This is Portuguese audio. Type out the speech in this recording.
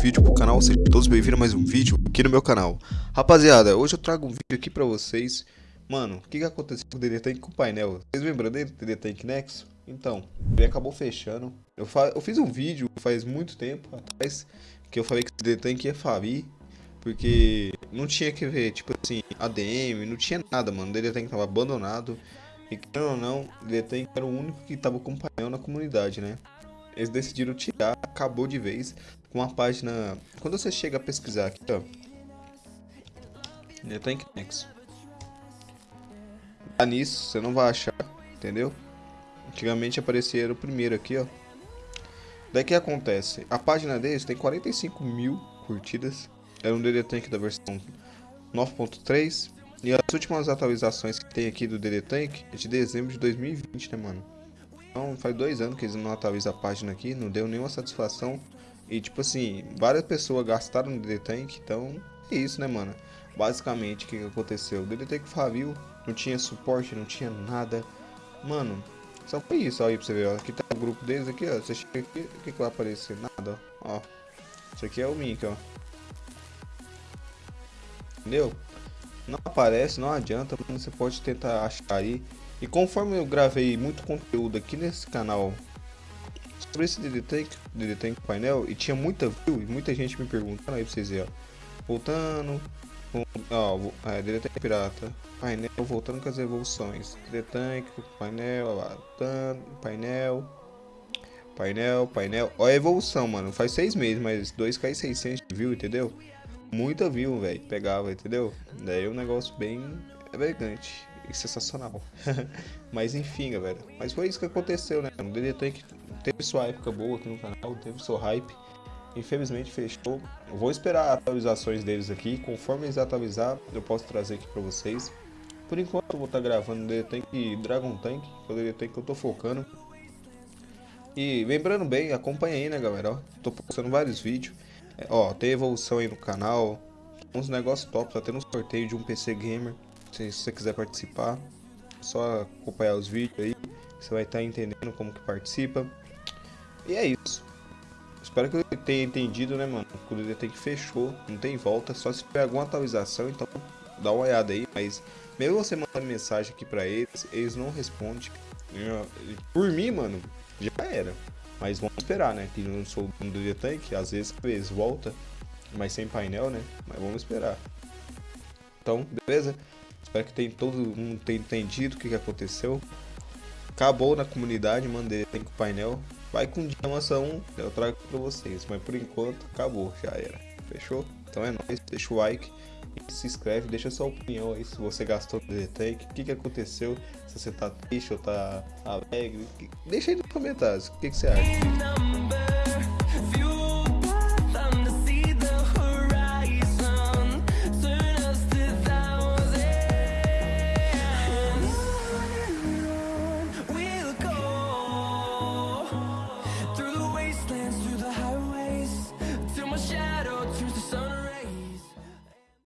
vídeo pro canal, sejam todos bem-vindos a mais um vídeo aqui no meu canal. Rapaziada, hoje eu trago um vídeo aqui pra vocês. Mano, o que que aconteceu com o DD Tank com o painel? Vocês lembram dele, DD Tank Nexo? Então, ele acabou fechando. Eu, eu fiz um vídeo faz muito tempo atrás, que eu falei que o DD Tank ia falir, porque não tinha que ver, tipo assim, ADM, não tinha nada, mano. O DD Tank tava abandonado. E querendo ou não, o DD Tank era o único que tava com painel na comunidade, né? Eles decidiram tirar, acabou de vez, com a página... Quando você chega a pesquisar aqui, ó... The Tank Nexus. Dá nisso, você não vai achar, entendeu? Antigamente aparecia o primeiro aqui, ó. Daí que acontece? A página deles tem 45 mil curtidas. É um DD Tank da versão 9.3. E as últimas atualizações que tem aqui do DD Tank é de dezembro de 2020, né, mano? Então faz dois anos que eles não atualizam a página aqui, não deu nenhuma satisfação. E tipo assim, várias pessoas gastaram no DD Tank, então é isso né mano. Basicamente o que, aconteceu? O DD Tank Favil não tinha suporte, não tinha nada. Mano, só foi isso aí pra você ver, ó. Aqui tá o grupo deles aqui, ó. Você chega aqui, o que, que vai aparecer? Nada, ó. Isso aqui é o link, ó. Entendeu? Não aparece, não adianta, mano. Você pode tentar achar aí. E conforme eu gravei muito conteúdo aqui nesse canal sobre esse DD Tank, DD Tank painel, e tinha muita view, e muita gente me perguntando aí pra vocês verem, ó. Voltando, ó, é, DD Tank pirata, painel, voltando com as evoluções, DD Tank, painel, ó, painel, painel, painel, ó a evolução, mano, faz seis meses, mas 2k600 de view, entendeu? Muita view, velho, pegava, entendeu? Daí é um negócio bem elegante sensacional. Mas enfim, galera. Mas foi isso que aconteceu, né? O DD teve sua época boa aqui no canal, teve seu hype. Infelizmente fechou. Vou esperar atualizações deles aqui. Conforme eles atualizar, eu posso trazer aqui pra vocês. Por enquanto eu vou estar tá gravando DD Tank e Dragon Tank, que é o DD que eu tô focando. E lembrando bem, acompanha aí, né, galera? Ó, tô postando vários vídeos. É, ó, tem evolução aí no canal. Uns negócios top, tá tendo um sorteio de um PC Gamer. Se você quiser participar, é só acompanhar os vídeos aí, você vai estar entendendo como que participa. E é isso. Espero que eu tenha entendido, né, mano? O DD tem que fechou, não tem volta, só se tiver alguma atualização, então dá uma olhada aí, mas mesmo você mandando mensagem aqui pra eles, eles não respondem. Por mim, mano, já era. Mas vamos esperar, né? Que não sou do DD Tank, às vezes volta, mas sem painel, né? Mas vamos esperar. Então, beleza? Espero que tem, todo mundo tenha entendido o que, que aconteceu. Acabou na comunidade, mandei com painel. Vai com diamação, eu trago pra vocês. Mas por enquanto, acabou, já era. Fechou? Então é nóis, deixa o like se inscreve, deixa sua opinião aí se você gastou no DD o que, que aconteceu, se você tá triste ou tá alegre. Deixa aí nos comentários, o que, que você acha.